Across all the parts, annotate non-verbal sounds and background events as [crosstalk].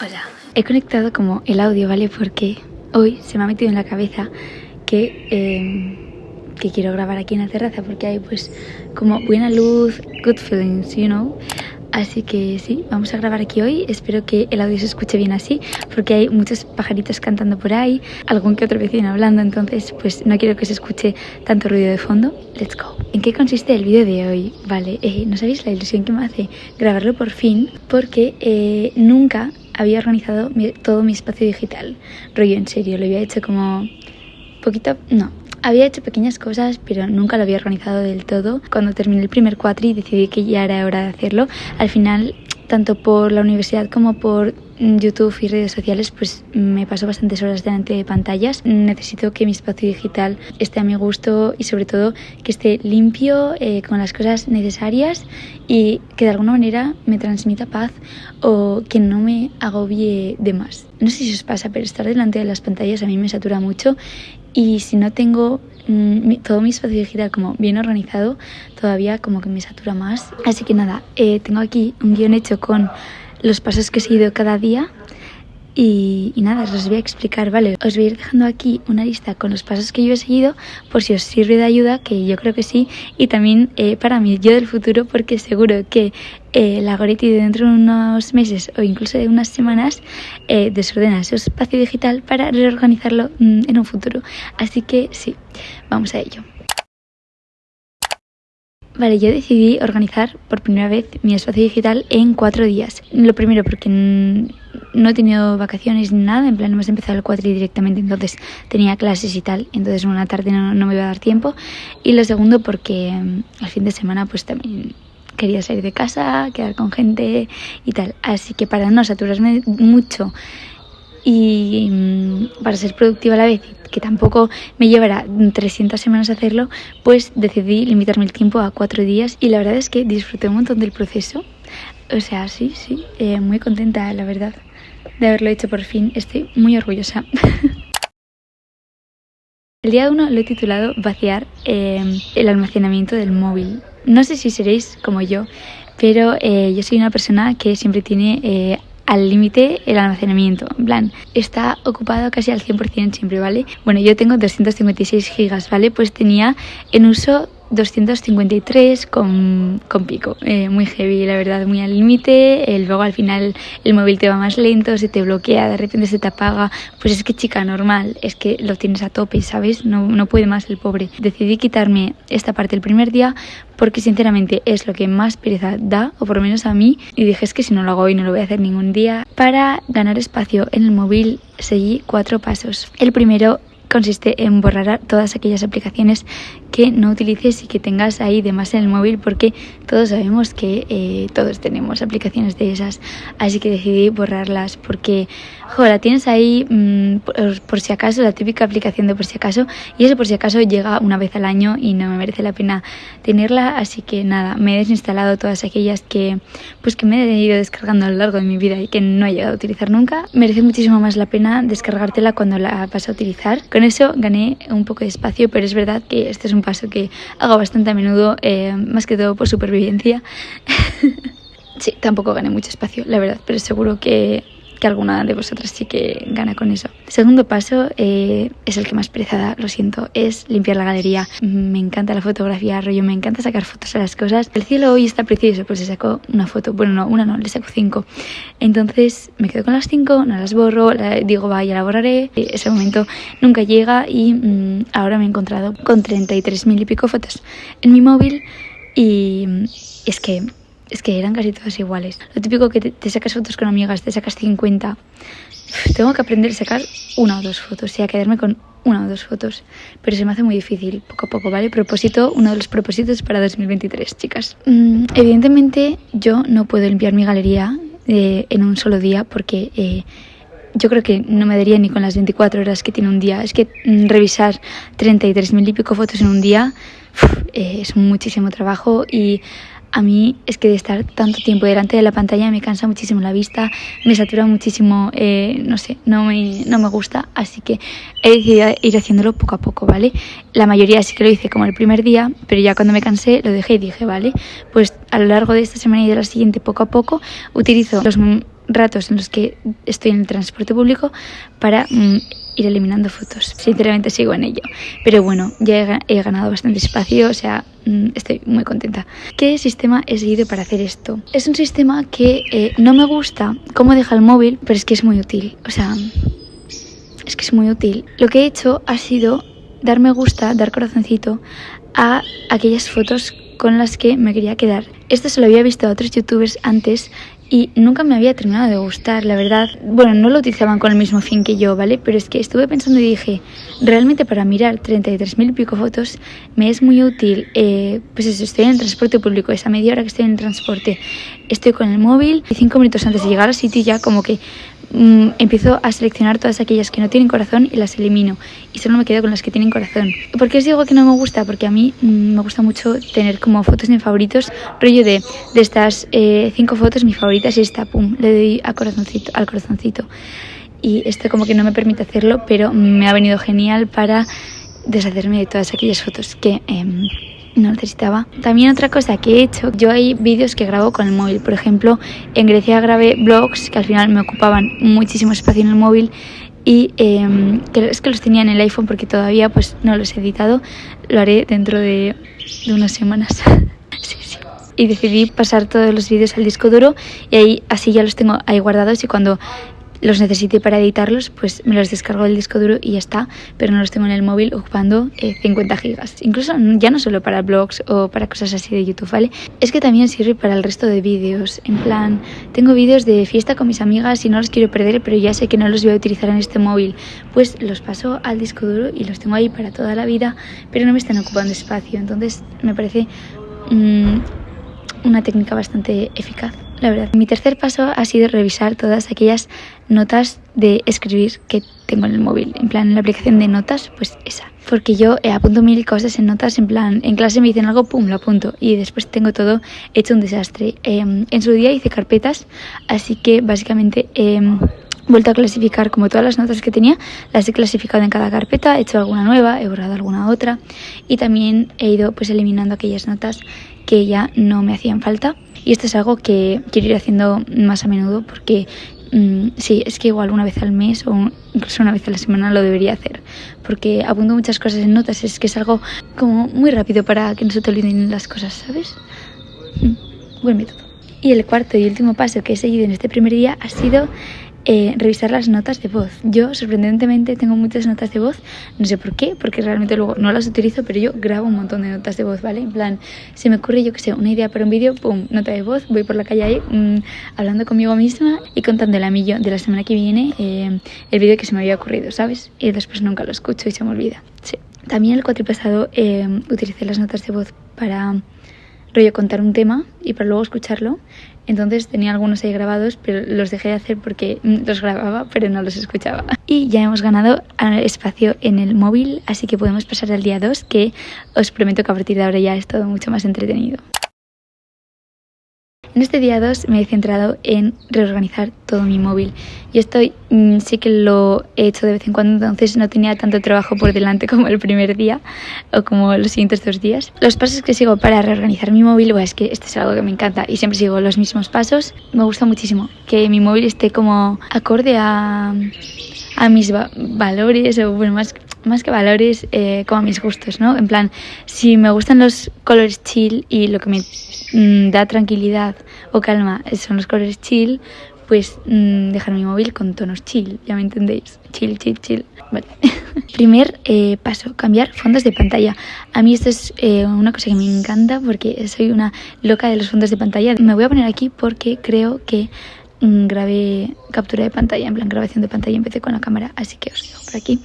Hola, he conectado como el audio, ¿vale? Porque hoy se me ha metido en la cabeza que, eh, que quiero grabar aquí en la terraza porque hay pues como buena luz, good feelings, you know. Así que sí, vamos a grabar aquí hoy. Espero que el audio se escuche bien así, porque hay muchos pajaritos cantando por ahí, algún que otro vecino hablando, entonces pues no quiero que se escuche tanto ruido de fondo. Let's go. ¿En qué consiste el vídeo de hoy? Vale, eh, no sabéis la ilusión que me hace grabarlo por fin, porque eh, nunca había organizado todo mi espacio digital. Rollo, en serio, lo había hecho como poquito, no, había hecho pequeñas cosas, pero nunca lo había organizado del todo. Cuando terminé el primer cuatri decidí que ya era hora de hacerlo. Al final, tanto por la universidad como por YouTube y redes sociales, pues me paso bastantes horas delante de pantallas. Necesito que mi espacio digital esté a mi gusto y sobre todo que esté limpio, eh, con las cosas necesarias y que de alguna manera me transmita paz o que no me agobie de más. No sé si os pasa, pero estar delante de las pantallas a mí me satura mucho y si no tengo mm, todo mi espacio digital como bien organizado, todavía como que me satura más. Así que nada, eh, tengo aquí un guion hecho con los pasos que he seguido cada día y, nada, os voy a explicar, ¿vale? Os voy a ir dejando aquí una lista con los pasos que yo he seguido por si os sirve de ayuda, que yo creo que sí, y también eh, para mí, yo del futuro, porque seguro que eh, la Goretti dentro de unos meses o incluso de unas semanas eh, desordena su espacio digital para reorganizarlo mm, en un futuro. Así que sí, vamos a ello. Vale, yo decidí organizar por primera vez mi espacio digital en cuatro días. Lo primero porque no he tenido vacaciones ni nada, en plan hemos empezado el cuatri directamente, entonces tenía clases y tal, entonces una tarde no, me iba a dar tiempo. Y lo segundo porque mm, al fin de semana pues también quería salir de casa, quedar con gente y tal. Así que para no saturarme mucho y mm, para ser productiva a la vez, que tampoco me llevará 300 semanas hacerlo, pues decidí limitarme el tiempo a cuatro días y la verdad es que disfruté un montón del proceso. O sea, sí, sí, eh, muy contenta, la verdad, de haberlo hecho por fin. Estoy muy orgullosa. [laughs] El día 1 lo he titulado Vaciar eh, el almacenamiento del móvil. No sé si seréis como yo, pero eh, yo soy una persona que siempre tiene al límite el almacenamiento. En plan, está ocupado casi al 100% siempre, ¿vale? Bueno, yo tengo 256 gigas, ¿vale? Pues tenía en uso 253 con, con pico. Eh, muy heavy, la verdad, muy al límite. Eh, luego al final el móvil te va más lento, se te bloquea, de repente se te apaga. Pues es que chica, normal, es que lo tienes a tope, ¿sabes? No, no puede más el pobre. Decidí quitarme esta parte el primer día porque sinceramente es lo que más pereza da, o por lo menos a mí. Y dije, es que si no lo hago hoy no lo voy a hacer ningún día. Para ganar espacio en el móvil seguí cuatro pasos. El primero consiste en borrar todas aquellas aplicaciones que no utilices y que tengas ahí de más en el móvil porque todos sabemos que eh, todos tenemos aplicaciones de esas. Así que decidí borrarlas porque joder, la tienes ahí mm, por, si acaso la típica aplicación de por si acaso y eso por si acaso llega una vez al año y no me merece la pena tenerla. Así que nada me he desinstalado todas aquellas que pues que me he ido descargando a lo largo de mi vida y que no he llegado a utilizar nunca. Merece muchísimo más la pena descargártela cuando la vas a utilizar. Con eso gané un poco de espacio, pero es verdad que este es un paso que hago bastante a menudo, eh, más que todo por supervivencia. [laughs] sí, tampoco gané mucho espacio, la verdad, pero seguro que que alguna de vosotras sí que gana con eso. segundo paso eh, es el que más pereza lo siento, es limpiar la galería. Me encanta la fotografía, rollo, me encanta sacar fotos a las cosas. El cielo hoy está precioso, pues se sacó una foto, bueno, no, una no, le saco cinco. Entonces me quedo con las cinco, no las borro, digo, va, ya la borraré. Ese momento nunca llega y mm, ahora me he encontrado con 33 mil y pico fotos en mi móvil y es que es que eran casi todas iguales. Lo típico que te, sacas fotos con amigas, te sacas 50. tengo que aprender a sacar una o dos fotos y a quedarme con una o dos fotos. Pero se me hace muy difícil, poco a poco, ¿vale? Propósito, uno de los propósitos para 2023, chicas. Mm, evidentemente, yo no puedo limpiar mi galería eh, en un solo día porque... Eh, yo creo que no me daría ni con las 24 horas que tiene un día. Es que mm, revisar 33.000 y pico fotos en un día eh, es muchísimo trabajo y a mí es que de estar tanto tiempo delante de la pantalla me cansa muchísimo la vista, me satura muchísimo, eh, no sé, no me, no me gusta, así que he decidido ir haciéndolo poco a poco, ¿vale? La mayoría sí que lo hice como el primer día, pero ya cuando me cansé lo dejé y dije, vale, pues a lo largo de esta semana y de la siguiente, poco a poco, utilizo los ratos en los que estoy en el transporte público para mm, ir eliminando fotos. Sinceramente sigo en ello. Pero bueno, ya he, ganado bastante espacio, o sea, mm, estoy muy contenta. ¿Qué sistema he seguido para hacer esto? Es un sistema que eh, no me gusta cómo deja el móvil, pero es que es muy útil. O sea, es que es muy útil. Lo que he hecho ha sido dar me gusta, dar corazoncito a aquellas fotos con las que me quería quedar. Esto se lo había visto a otros youtubers antes y nunca me había terminado de gustar, la verdad. Bueno, no lo utilizaban con el mismo fin que yo, ¿vale? Pero es que estuve pensando y dije, realmente para mirar 33.000 y pico fotos me es muy útil, eh, pues eso, estoy en el transporte público, esa media hora que estoy en el transporte, estoy con el móvil y cinco minutos antes de llegar al sitio ya como que Mm, empiezo a seleccionar todas aquellas que no tienen corazón y las elimino y solo me quedo con las que tienen corazón. ¿Por qué os digo que no me gusta? Porque a mí mm, me gusta mucho tener como fotos en favoritos, rollo de, de estas eh, cinco fotos, mi favorita es esta, pum, le doy a corazoncito, al corazoncito. Y esto como que no me permite hacerlo, pero me ha venido genial para deshacerme de todas aquellas fotos que... Em, no necesitaba. También otra cosa que he hecho, yo hay vídeos que grabo con el móvil. Por ejemplo, en Grecia grabé vlogs que al final me ocupaban muchísimo espacio en el móvil y eh, es que los tenía en el iPhone porque todavía pues no los he editado. Lo haré dentro de, unas semanas. [laughs] Y decidí pasar todos los vídeos al disco duro y ahí así ya los tengo ahí guardados y cuando los necesite para editarlos, pues me los descargo del disco duro y ya está, pero no los tengo en el móvil ocupando 50 eh, gigas. Incluso ya no solo para blogs o para cosas así de YouTube, ¿vale? Es que también sirve para el resto de vídeos. En plan, tengo vídeos de fiesta con mis amigas y no los quiero perder, pero ya sé que no los voy a utilizar en este móvil. Pues los paso al disco duro y los tengo ahí para toda la vida, pero no me están ocupando espacio. Entonces me parece mm, una técnica bastante eficaz la verdad. Mi tercer paso ha sido revisar todas aquellas notas de escribir que tengo en el móvil. En plan, en la aplicación de notas, pues esa. Porque yo eh, apunto mil cosas en notas, en plan, en clase me dicen algo, pum, lo apunto. Y después tengo todo hecho un desastre. Em, en su día hice carpetas, así que básicamente... he vuelto a clasificar como todas las notas que tenía, las he clasificado en cada carpeta, he hecho alguna nueva, he borrado alguna otra y también he ido pues eliminando aquellas notas que ya no me hacían falta y esto es algo que quiero ir haciendo más a menudo porque mm, sí, es que igual una vez al mes o incluso una vez a la semana lo debería hacer. Porque apunto muchas cosas en notas, es que es algo como muy rápido para que no se te olviden las cosas, ¿sabes? Mm, buen método. Y el cuarto y último paso que he seguido en este primer día ha sido eh, revisar las notas de voz. Yo, sorprendentemente, tengo muchas notas de voz, no sé por qué, porque realmente luego no las utilizo, pero yo grabo un montón de notas de voz, ¿vale? En plan, se me ocurre, yo que sé, una idea para un vídeo, pum, nota de voz, voy por la calle ahí mm, hablando conmigo misma y contándole a mí yo de la semana que viene eh, el vídeo que se me había ocurrido, ¿sabes? Y después nunca lo escucho y se me olvida. Sí. También el cuatripasado eh, utilicé las notas de voz para rollo contar un tema y para luego escucharlo entonces tenía algunos ahí grabados, pero los dejé de hacer porque [laughs] los grababa, pero no los escuchaba. [laughs] Y ya hemos ganado espacio en el móvil, así que podemos pasar al día 2, que os prometo que a partir de ahora ya es todo mucho más entretenido. En este día 2 me he centrado en reorganizar todo mi móvil y estoy mm, sí que lo he hecho de vez en cuando, entonces no tenía tanto trabajo por delante como el primer día o como los siguientes dos días. Los pasos que sigo para reorganizar mi móvil, es que esto es algo que me encanta y siempre sigo los mismos pasos. Me gusta muchísimo que mi móvil esté como acorde a, a mis valores o bueno, más más que valores, eh, como a mis gustos, ¿no? En plan, si me gustan los colores chill y lo que me mm, da tranquilidad o calma son los colores chill, pues mm, dejar mi móvil con tonos chill, ya me entendéis. Chill, chill, chill. [laughs] Primer eh, paso, cambiar fondos de pantalla. A mí esto es eh, una cosa que me encanta porque soy una loca de los fondos de pantalla. Me voy a poner aquí porque creo que grabé captura de pantalla, en plan grabación de pantalla, empecé con la cámara, así que os dejo por aquí.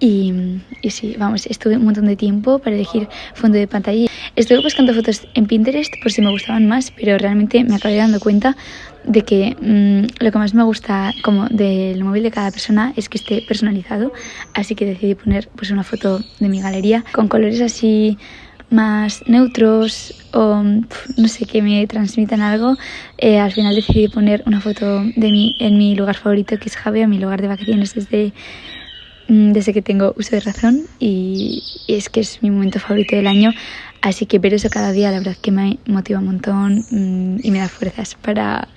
Y, y, sí, vamos, estuve un montón de tiempo para elegir fondo de pantalla. Estuve buscando fotos en Pinterest por si me gustaban más, pero realmente me acabé dando cuenta de que mm, lo que más me gusta como del móvil de cada persona es que esté personalizado. Así que decidí poner pues una foto de mi galería con colores así más neutros o no sé, que me transmitan algo. Eh, al final decidí poner una foto de mí en mi lugar favorito, que es Javea, mi lugar de vacaciones desde Mm, desde que tengo uso de razón y, es que es mi momento favorito del año. Así que ver eso cada día, la verdad que me motiva un montón mm, y me da fuerzas para,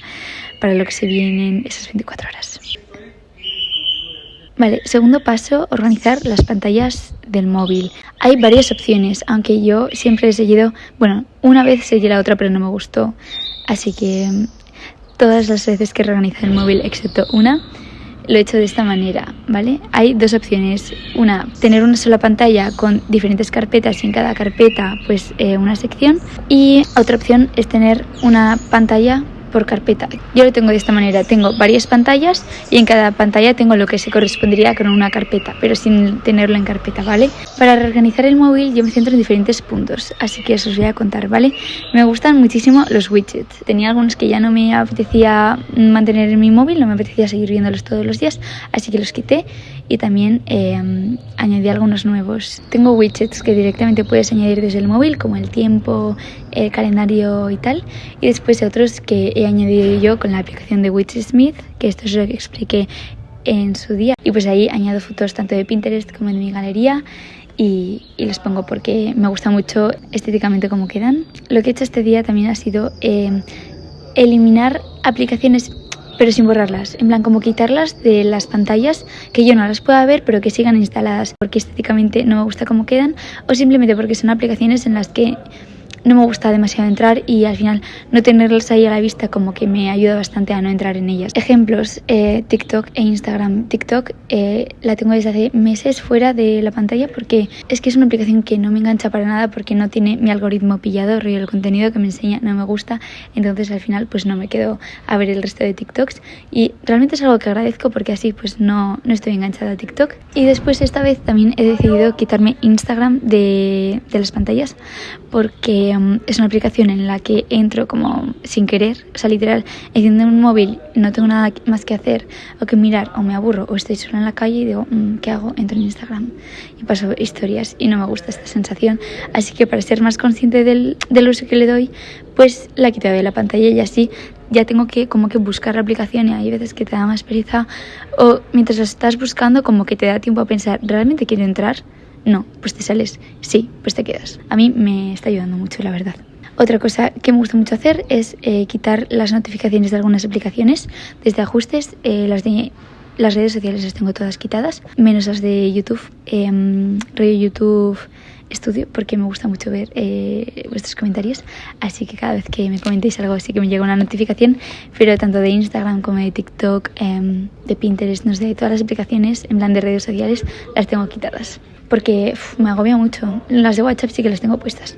para lo que se vienen esas 24 horas. Vale, segundo paso, organizar las pantallas del móvil. Hay varias opciones, aunque yo siempre he seguido, bueno, una vez seguí la otra pero no me gustó. Así que mm, todas las veces que he reorganizado el móvil, excepto una, lo he hecho de esta manera, ¿vale? Hay dos opciones. Una, tener una sola pantalla con diferentes carpetas y en cada carpeta pues eh, una sección. Y otra opción es tener una pantalla por carpeta. Yo lo tengo de esta manera, tengo varias pantallas y en cada pantalla tengo lo que se correspondería con una carpeta, pero sin tenerlo en carpeta, ¿vale? Para reorganizar el móvil yo me centro en diferentes puntos, así que os voy a contar, ¿vale? Me gustan muchísimo los widgets. Tenía algunos que ya no me apetecía mantener en mi móvil, no me apetecía seguir viéndolos todos los días, así que los quité y también eh, añadí algunos nuevos. Tengo widgets que directamente puedes añadir desde el móvil, como el tiempo, el calendario y tal, y después otros que he añadido yo con la aplicación de Widgetsmith, que esto es lo que expliqué en su día. Y pues ahí añado fotos tanto de Pinterest como de mi galería y, y los pongo porque me gusta mucho estéticamente cómo quedan. Lo que he hecho este día también ha sido eh, eliminar aplicaciones pero sin borrarlas, en plan como quitarlas de las pantallas, que yo no las pueda ver, pero que sigan instaladas porque estéticamente no me gusta cómo quedan, o simplemente porque son aplicaciones en las que no me gusta demasiado entrar y al final no tenerlas ahí a la vista como que me ayuda bastante a no entrar en ellas. Ejemplos, eh, TikTok e Instagram. TikTok eh, la tengo desde hace meses fuera de la pantalla porque es que es una aplicación que no me engancha para nada porque no tiene mi algoritmo pillado y el contenido que me enseña no me gusta, entonces al final pues no me quedo a ver el resto de TikToks y realmente es algo que agradezco porque así pues no, no estoy enganchada a TikTok. Y después esta vez también he decidido quitarme Instagram de, de las pantallas porque Em, es una aplicación en la que entro como sin querer, o sea, literal, enciendo un móvil, no tengo nada más que hacer o que mirar, o me aburro, o estoy sola en la calle y digo, mm, ¿qué hago? Entro en Instagram y paso historias y no me gusta esta sensación. Así que para ser más consciente del, del uso que le doy, pues la quito de la pantalla y así ya tengo que como que buscar la aplicación y hay veces que te da más pereza o mientras estás buscando como que te da tiempo a pensar, ¿realmente quiero entrar? No, pues te sales. Sí, pues te quedas. A mí me está ayudando mucho, la verdad. Otra cosa que me gusta mucho hacer es eh, quitar las notificaciones de algunas aplicaciones. Desde ajustes, eh, las de las redes sociales las tengo todas quitadas, menos las de YouTube. Eh, rollo YouTube estudio porque me gusta mucho ver eh, vuestros comentarios. Así que cada vez que me comentéis algo, sí que me llega una notificación. Pero tanto de Instagram como de TikTok, em, de Pinterest, no sé, todas las aplicaciones en plan de redes sociales, las tengo quitadas porque me agobia mucho. Las de WhatsApp sí que las tengo puestas.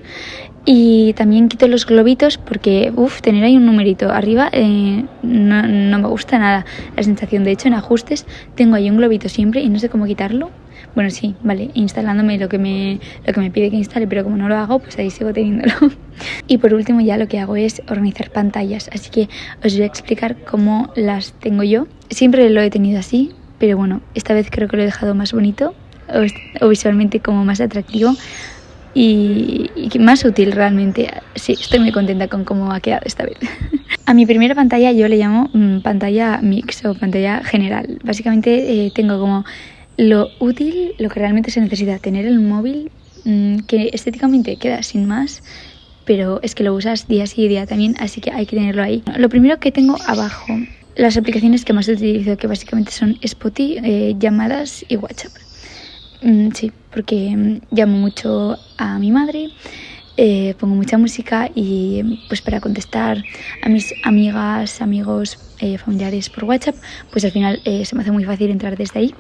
Y también quito los globitos porque, uff, tener ahí un numerito arriba eh, no, no, me gusta nada la sensación. De hecho, en ajustes tengo ahí un globito siempre y no sé cómo quitarlo. Bueno, sí, vale, instalándome lo que me, lo que me pide que instale, pero como no lo hago, pues ahí sigo teniéndolo. [laughs] y por último ya lo que hago es organizar pantallas, así que os voy a explicar cómo las tengo yo. Siempre lo he tenido así, pero bueno, esta vez creo que lo he dejado más bonito o, visualmente como más atractivo y, más útil realmente. Sí, estoy muy contenta con cómo ha quedado esta vez. [laughs] A mi primera pantalla yo le llamo mm, pantalla mix o pantalla general. Básicamente eh, tengo como lo útil, lo que realmente se necesita, tener el móvil mm, que estéticamente queda sin más, pero es que lo usas día sí y día también, así que hay que tenerlo ahí. Lo primero que tengo abajo, las aplicaciones que más utilizo, que básicamente son Spotify, eh, llamadas y WhatsApp. Mm, sí, porque mm, llamo mucho a mi madre, eh, pongo mucha música y pues para contestar a mis amigas, amigos, eh, familiares por WhatsApp, pues al final eh, se me hace muy fácil entrar desde ahí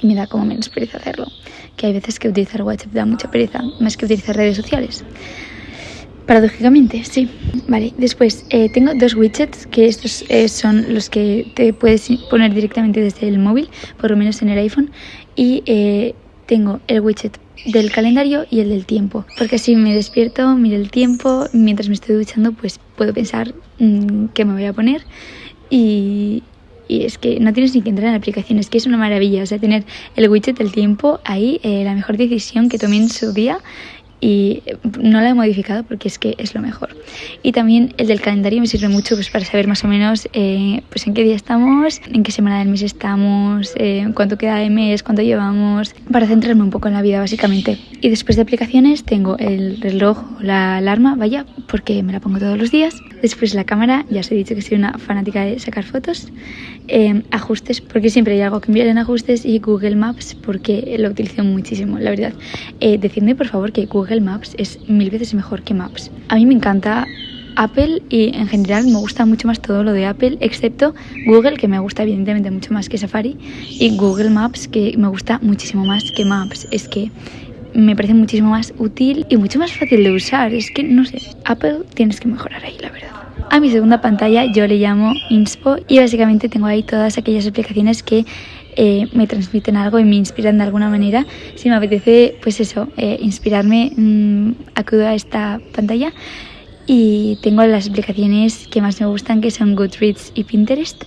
y me da como menos pereza hacerlo. Que hay veces que utilizar WhatsApp da mucha pereza, más que utilizar redes sociales. Paradójicamente, sí. Vale, después tengo dos widgets que estos son los que te puedes poner directamente desde el móvil, por lo menos en el iPhone. Y tengo el widget del calendario y el del tiempo, porque así me despierto, miro el tiempo, mientras me estoy duchando pues puedo pensar mm, qué me voy a poner y, es que no tienes ni que entrar en aplicaciones, que es una maravilla, o sea, tener el widget del tiempo ahí, eh, la mejor decisión que tomé en su día y no la he modificado porque es que es lo mejor. Y también el del calendario me sirve mucho pues, para saber más o menos eh, pues en qué día estamos, en qué semana del mes estamos, eh, cuánto queda de mes, cuánto llevamos, para centrarme un poco en la vida básicamente. Y después de aplicaciones tengo el reloj la alarma, vaya, porque me la pongo todos los días. Después la cámara, ya os he dicho que soy una fanática de sacar fotos. Eh, ajustes, porque siempre hay algo que enviar en ajustes y Google Maps, porque lo utilizo muchísimo, la verdad. decidme por favor que Google Google Maps es mil veces mejor que Maps. A mí me encanta Apple y en general me gusta mucho más todo lo de Apple, excepto Google, que me gusta evidentemente mucho más que Safari, y Google Maps, que me gusta muchísimo más que Maps. Es que me parece muchísimo más útil y mucho más fácil de usar. Es que, no sé, Apple tienes que mejorar ahí, la verdad. A mi segunda pantalla yo le llamo Inspo y básicamente tengo ahí todas aquellas aplicaciones que eh, me transmiten algo y me inspiran de alguna manera. Si me apetece, pues eso, eh, inspirarme, mm, acudo a esta pantalla y tengo las aplicaciones que más me gustan que son Goodreads y Pinterest.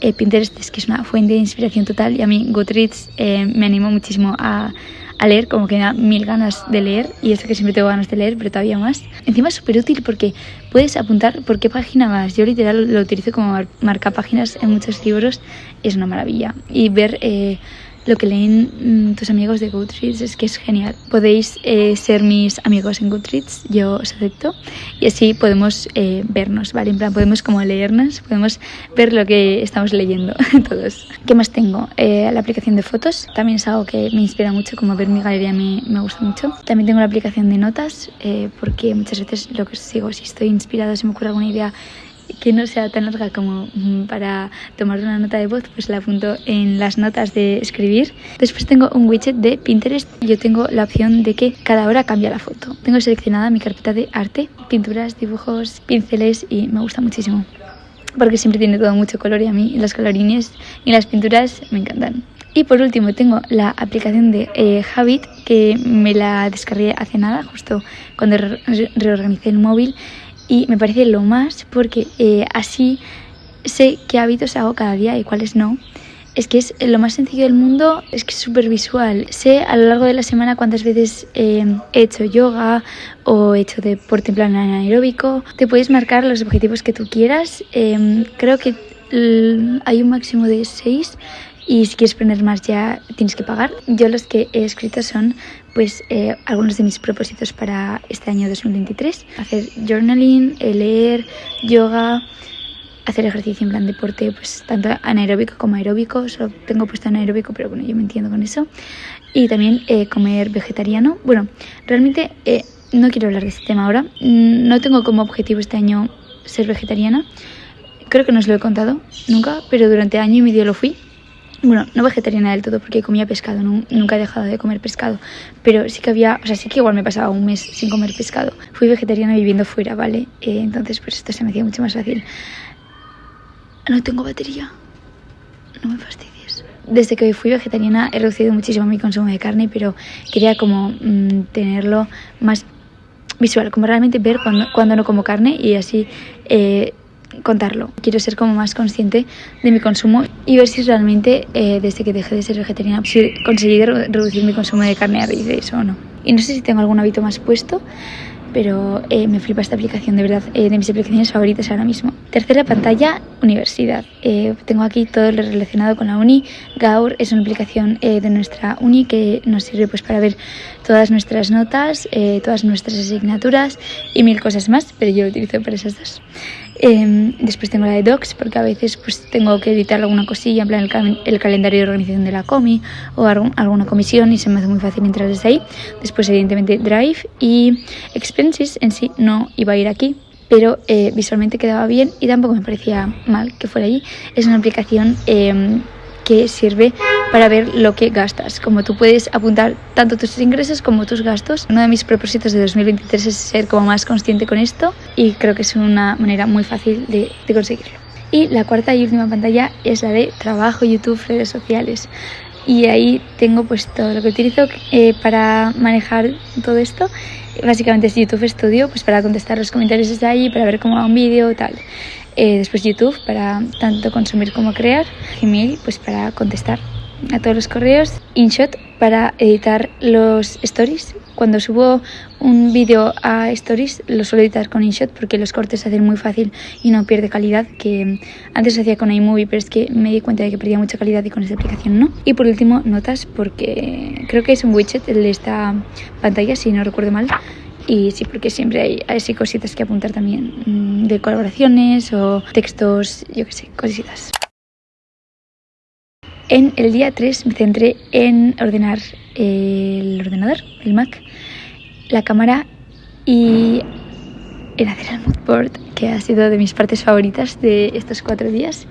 Eh, Pinterest es que es una fuente de inspiración total y a mí Goodreads me animo muchísimo a a leer, como que me da mil ganas de leer y eso que siempre tengo ganas de leer, pero todavía más. Encima es súper útil porque puedes apuntar por qué página vas. Yo literal lo utilizo como marca páginas en muchos libros, es una maravilla. Y ver eh, lo que leen mm, tus amigos de Goodreads es que es genial. Podéis eh, ser mis amigos en Goodreads, yo os acepto y así podemos eh, vernos, ¿vale? En plan, podemos como leernos, podemos ver lo que estamos leyendo [laughs] todos. ¿Qué más tengo? Eh, la aplicación de fotos, también es algo que me inspira mucho, como ver mi galería me, me gusta mucho. También tengo la aplicación de notas, porque muchas veces lo que os digo, si estoy inspirado, si me ocurre alguna idea que no sea tan larga como mm, para tomar una nota de voz, pues la apunto en las notas de escribir. Después tengo un widget de Pinterest. Yo tengo la opción de que cada hora cambia la foto. Tengo seleccionada mi carpeta de arte, pinturas, dibujos, pinceles y me gusta muchísimo. Porque siempre tiene todo mucho color y a mí los colorines y las pinturas me encantan. Y por último tengo la aplicación de eh, Habit que me la descargué hace nada, justo cuando reorganicé el móvil y me parece lo más porque eh, así sé qué hábitos hago cada día y cuáles no. Es que es lo más sencillo del mundo, es que es súper visual. Sé a lo largo de la semana cuántas veces eh, he hecho yoga o he hecho deporte en plan anaeróbico. Te puedes marcar los objetivos que tú quieras. Em, creo que hay un máximo de seis y si quieres poner más ya tienes que pagar. Yo los que he escrito son pues eh, algunos de mis propósitos para este año 2023. Hacer journaling, eh, leer, yoga, hacer ejercicio en plan deporte, pues tanto anaeróbico como aeróbico. Solo tengo puesto anaeróbico, pero bueno, yo me entiendo con eso. Y también eh, comer vegetariano. Bueno, realmente no quiero hablar de este tema ahora. Mm, no tengo como objetivo este año ser vegetariana. Creo que no os lo he contado nunca, pero durante año y medio lo fui bueno, no vegetariana del todo porque comía pescado, nunca he dejado de comer pescado, pero sí que había, o sea, sí que igual me pasaba un mes sin comer pescado. Fui vegetariana viviendo fuera, ¿vale? Eh, entonces, pues esto se me hacía mucho más fácil. No tengo batería, no me fastidies. Desde que fui vegetariana he reducido muchísimo mi consumo de carne, pero quería como mm, tenerlo más visual, como realmente ver cuando, cuando no como carne y así... Eh, contarlo. Quiero ser como más consciente de mi consumo y ver si realmente eh, desde que dejé de ser vegetariana si reducir mi consumo de carne a raíz de eso o no. Y no sé si tengo algún hábito más puesto, pero eh, me flipa esta aplicación, de verdad, eh, de mis aplicaciones favoritas ahora mismo. Tercera pantalla, universidad. tengo aquí todo lo relacionado con la uni. Gaur es una aplicación de nuestra uni que nos sirve pues para ver todas nuestras notas, todas nuestras asignaturas y mil cosas más, pero yo lo utilizo para esas dos. Em, después tengo la de Docs, porque a veces pues tengo que editar alguna cosilla, en plan el, calendario de organización de la comi o alguna comisión y se me hace muy fácil entrar desde ahí. Después, evidentemente, Drive y Expenses en sí no iba a ir aquí, pero eh, visualmente quedaba bien y tampoco me parecía mal que fuera allí. Es una aplicación em, que sirve para ver lo que gastas. Como tú puedes apuntar tanto tus ingresos como tus gastos. Uno de mis propósitos de 2023 es ser como más consciente con esto y creo que es una manera muy fácil de, conseguirlo. Y la cuarta y última pantalla es la de trabajo, YouTube, redes sociales. Y ahí tengo pues todo lo que utilizo eh, para manejar todo esto. Básicamente es YouTube Studio, pues para contestar los comentarios desde ahí, para ver cómo va un vídeo, tal. Eh, después YouTube para tanto consumir como crear, Gmail pues para contestar a todos los correos. InShot para editar los stories. Cuando subo un vídeo a stories lo suelo editar con InShot porque los cortes hacen muy fácil y no pierde calidad, que antes se hacía con iMovie, pero es que me di cuenta de que perdía mucha calidad y con esta aplicación no. Y por último, notas, porque creo que es un widget de esta pantalla, si no recuerdo mal. Y sí, porque siempre hay así cositas que apuntar también mm, de colaboraciones o textos, yo qué sé, cositas. En el día 3 me centré en ordenar el ordenador, el Mac, la cámara y en hacer el mood board, que ha sido de mis partes favoritas de estos cuatro días.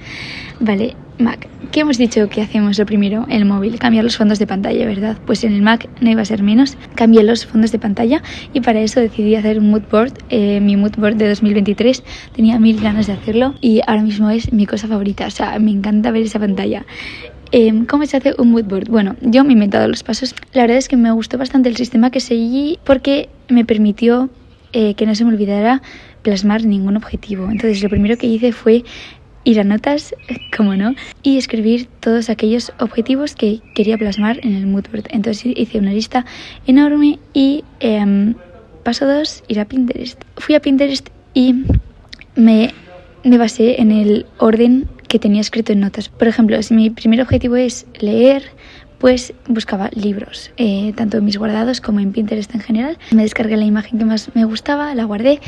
Vale, Mac. ¿Qué hemos dicho que hacemos lo primero? El móvil, cambiar los fondos de pantalla, ¿verdad? Pues en el Mac no iba a ser menos. Cambié los fondos de pantalla y para eso decidí hacer un mood board. Eh, mi mood board de 2023 tenía mil ganas de hacerlo y ahora mismo es mi cosa favorita. O sea, me encanta ver esa pantalla. Em, ¿Cómo se hace un mood board? Bueno, yo me he inventado los pasos. La verdad es que me gustó bastante el sistema que seguí porque me permitió eh, que no se me olvidara plasmar ningún objetivo. Entonces lo primero que hice fue ir a notas, [laughs] como no, y escribir todos aquellos objetivos que quería plasmar en el mood board. Entonces hice una lista enorme y em, paso dos, ir a Pinterest. Fui a Pinterest y me, me basé en el orden que tenía escrito en notas. Por ejemplo, si mi primer objetivo es leer, pues buscaba libros, eh, tanto en mis guardados como en Pinterest en general. Me descargué la imagen que más me gustaba, la guardé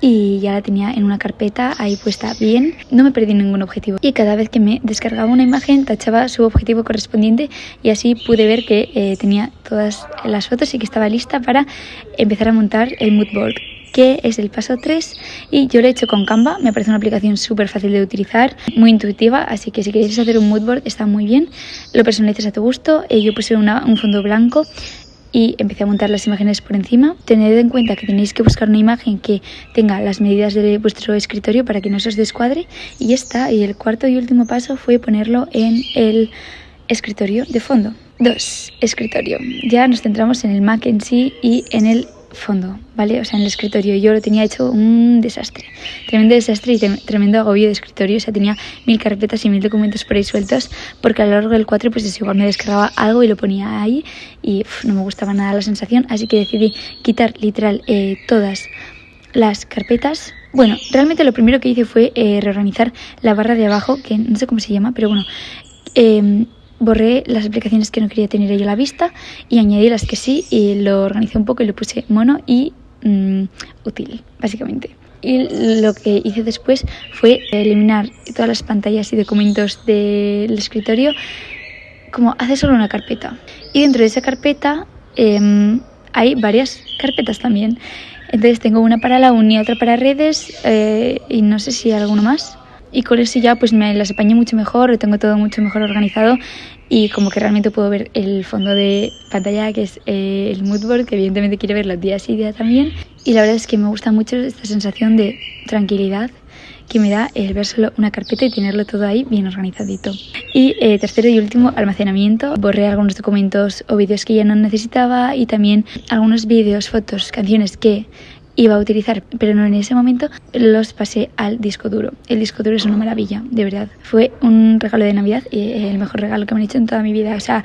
y ya la tenía en una carpeta ahí puesta bien. No me perdí ningún objetivo y cada vez que me descargaba una imagen tachaba su objetivo correspondiente y así pude ver que eh, tenía todas las fotos y que estaba lista para empezar a montar el mood board que es el paso 3 y yo lo he hecho con Canva, me parece una aplicación súper fácil de utilizar, muy intuitiva, así que si queréis hacer un mood board está muy bien, lo personalizas a tu gusto, yo puse un fondo blanco y empecé a montar las imágenes por encima. Tened en cuenta que tenéis que buscar una imagen que tenga las medidas de vuestro escritorio para que no se os descuadre y ya está. Y el cuarto y último paso fue ponerlo en el escritorio de fondo. 2. Escritorio. Ya nos centramos en el Mac en sí y en el fondo, ¿vale? O sea, en el escritorio yo lo tenía hecho un desastre, tremendo desastre y tremendo agobio de escritorio, o sea, tenía mil carpetas y mil documentos por ahí sueltos, porque a lo largo del 4 pues es igual me descargaba algo y lo ponía ahí y no me gustaba nada la sensación, así que decidí quitar literal eh, todas las carpetas. Bueno, realmente lo primero que hice fue eh, reorganizar la barra de abajo, que no sé cómo se llama, pero bueno, eh, borré las aplicaciones que no quería tener ahí a la vista y añadí las que sí y lo organicé un poco y lo puse mono y mm, útil, básicamente. Y lo que hice después fue eliminar todas las pantallas y documentos del escritorio como hace solo una carpeta. Y dentro de esa carpeta em, hay varias carpetas también. Entonces tengo una para la uni, otra para redes eh, y no sé si alguno más y con eso ya pues me las apañé mucho mejor, tengo todo mucho mejor organizado y como que realmente puedo ver el fondo de pantalla que es eh, el moodboard que evidentemente quiero ver los días y días también y la verdad es que me gusta mucho esta sensación de tranquilidad que me da el ver solo una carpeta y tenerlo todo ahí bien organizadito. Y eh, tercero y último, almacenamiento. Borré algunos documentos o vídeos que ya no necesitaba y también algunos vídeos, fotos, canciones que iba a utilizar, pero no en ese momento, los pasé al disco duro. El disco duro es una maravilla, de verdad. Fue un regalo de Navidad y el mejor regalo que me han hecho en toda mi vida. O sea,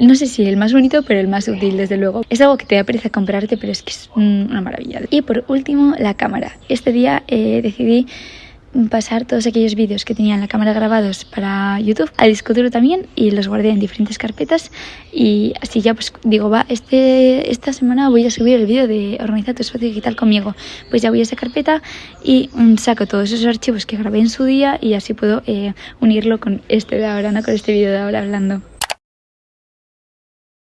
no sé si el más bonito, pero el más útil, desde luego. Es algo que te da pereza comprarte, pero es que es una maravilla. Y por último, la cámara. Este día eh, decidí pasar todos aquellos vídeos que tenía en la cámara grabados para YouTube al disco duro también y los guardé en diferentes carpetas. Y así ya pues digo va este esta semana voy a subir el vídeo de organizar tu espacio digital conmigo pues ya voy a esa carpeta y mm, saco todos esos archivos que grabé en su día y así puedo eh, unirlo con este de ahora no con este vídeo de ahora hablando.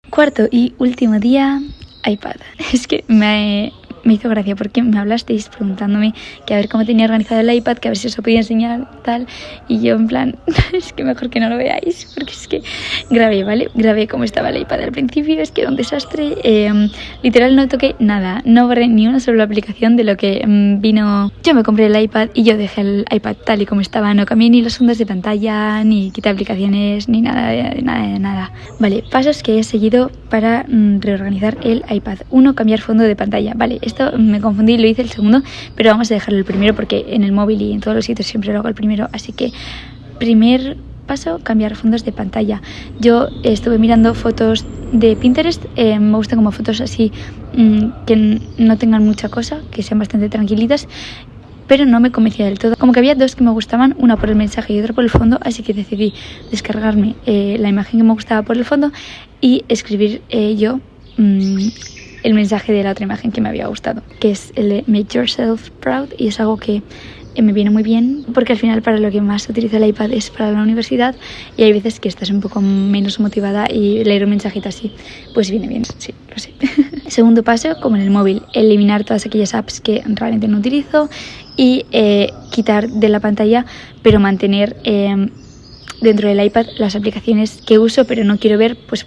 Cuarto y último día iPad. [laughs] Es que me me hizo gracia porque me hablasteis preguntándome que a ver cómo tenía organizado el iPad, que a ver si os lo podía enseñar tal. Y yo en plan, [laughs] es que mejor que no lo veáis, porque es que grabé, ¿vale? Grabé cómo estaba el iPad al principio, es que era un desastre. Em, literal no toqué nada, no borré ni una sola aplicación de lo que em, vino. Yo me compré el iPad y yo dejé el iPad tal y como estaba, no cambié ni los fondos de pantalla, ni quité aplicaciones, ni nada, de, nada, de nada. Vale, pasos que he seguido para mm, reorganizar el iPad. Uno, cambiar fondo de pantalla. Vale, me confundí y lo hice el segundo, pero vamos a dejarlo el primero porque en el móvil y en todos los sitios siempre lo hago el primero. Así que primer paso, cambiar fondos de pantalla. Yo estuve mirando fotos de Pinterest, eh, me gustan como fotos así mm, que no tengan mucha cosa, que sean bastante tranquilitas pero no me convencía del todo. Como que había dos que me gustaban, una por el mensaje y otra por el fondo, así que decidí descargarme eh, la imagen que me gustaba por el fondo y escribir eh, yo mm, el mensaje de la otra imagen que me había gustado, que es el de Make Yourself Proud y es algo que eh, me viene muy bien porque al final para lo que más utilizo el iPad es para la universidad y hay veces que estás un poco menos motivada y leer un mensajito así pues viene bien, sí, lo sé. [laughs] Segundo paso, como en el móvil, eliminar todas aquellas apps que realmente no utilizo y eh, quitar de la pantalla pero mantener eh, dentro del iPad las aplicaciones que uso pero no quiero ver, pues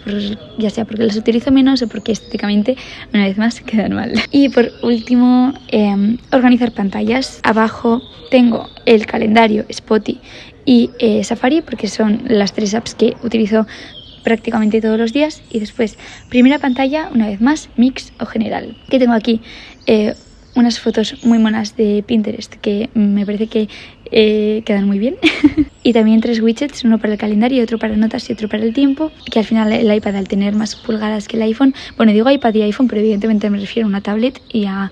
ya sea porque las utilizo menos o porque estéticamente una vez más [laughs] quedan mal. Y por último, em, organizar pantallas. Abajo tengo el calendario, Spotify y eh, Safari porque son las tres apps que utilizo prácticamente todos los días y después primera pantalla una vez más mix o general que tengo aquí eh, unas fotos muy monas de Pinterest que me parece que eh, quedan muy bien. [laughs] y también tres widgets, uno para el calendario, otro para notas y otro para el tiempo, que al final el iPad al tener más pulgadas que el iPhone, bueno digo iPad y iPhone, pero evidentemente me refiero a una tablet y a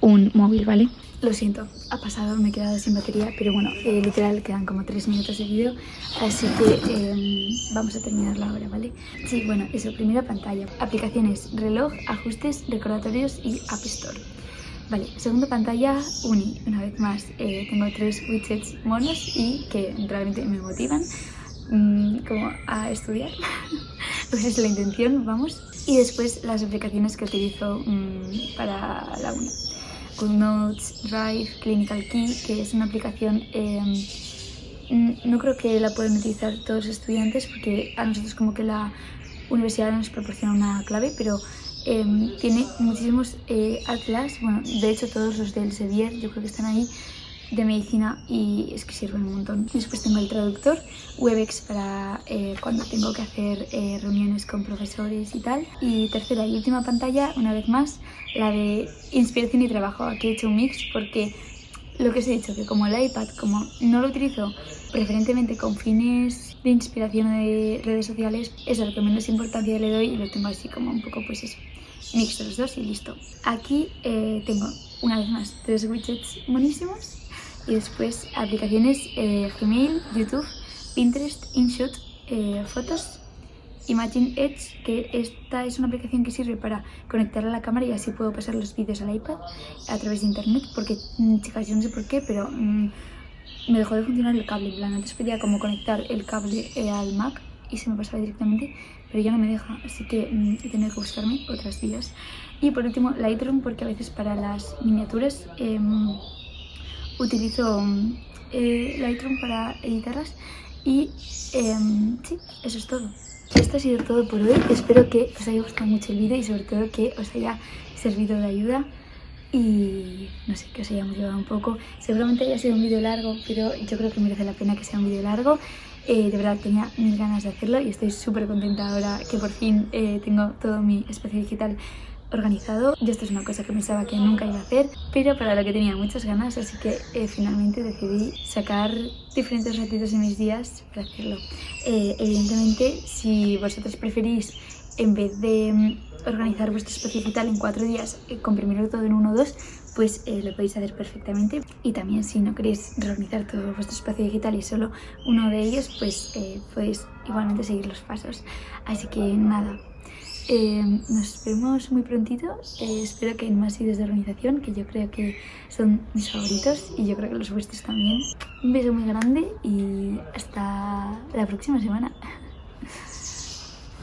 un móvil, ¿vale? Lo siento, ha pasado, me he quedado sin batería, pero bueno, eh, literal quedan como tres minutos de vídeo, así que em, vamos a terminarlo ahora, ¿vale? Sí, bueno, eso, primera pantalla, aplicaciones, reloj, ajustes, recordatorios y App Store. Vale, segunda pantalla, Uni. Una vez más, eh, tengo tres widgets monos y que realmente me motivan mm, como a estudiar. [laughs] pues es la intención, vamos. Y después las aplicaciones que utilizo mm, para la uni. Notes, Drive, Clinical Key, que es una aplicación... Mm, no creo que la puedan utilizar todos los estudiantes porque a nosotros como que la universidad nos proporciona una clave, pero Em, tiene muchísimos eh, atlas, bueno, de hecho todos los del Sevier yo creo que están ahí, de medicina y es que sirven un montón. Después tengo el traductor, Webex para eh, cuando tengo que hacer eh, reuniones con profesores y tal. Y tercera y última pantalla, una vez más, la de inspiración y trabajo. Aquí he hecho un mix porque lo que os he dicho, que como el iPad, como no lo utilizo preferentemente con fines de inspiración de redes sociales, es a lo que menos importancia le doy y lo tengo así como un poco pues eso, mix los dos y listo. Aquí eh, tengo una vez más tres widgets buenísimos y después aplicaciones eh, Gmail, YouTube, Pinterest, InShot, eh, fotos Imagine Edge, que esta es una aplicación que sirve para conectar a la cámara y así puedo pasar los vídeos al iPad a través de internet, porque mm, chicas, yo no sé por qué, pero mm, me dejó de funcionar el cable, en plan, antes podía como conectar el cable eh, al Mac y se me pasaba directamente, pero ya no me deja, así que mm, he tenido que buscarme otras vías. Y por último, Lightroom, porque a veces para las miniaturas em, utilizo eh, Lightroom para editarlas y em, sí, eso es todo. Esto ha sido todo por hoy. Espero que os haya gustado mucho el vídeo y sobre todo que os haya servido de ayuda y no sé, que os haya motivado un poco. Seguramente haya sido un vídeo largo, pero yo creo que merece la pena que sea un vídeo largo. Eh, de verdad tenía mil ganas de hacerlo y estoy súper contenta ahora que por fin eh, tengo todo mi espacio digital organizado. Yo esto es una cosa que pensaba que nunca iba a hacer, pero para lo que tenía muchas ganas, así que eh, finalmente decidí sacar diferentes ratitos en mis días para hacerlo. Eh, evidentemente, si vosotros preferís, en vez de mm, organizar vuestro espacio digital en cuatro días, eh, comprimirlo todo en uno o dos, pues lo podéis hacer perfectamente. Y también si no queréis reorganizar todo vuestro espacio digital y solo uno de ellos, pues podéis igualmente seguir los pasos. Así que nada, eh, nos vemos muy prontito, eh, espero que en más vídeos de organización, que yo creo que son mis favoritos y yo creo que los vuestros también. Un beso muy grande y hasta la próxima semana. [laughs]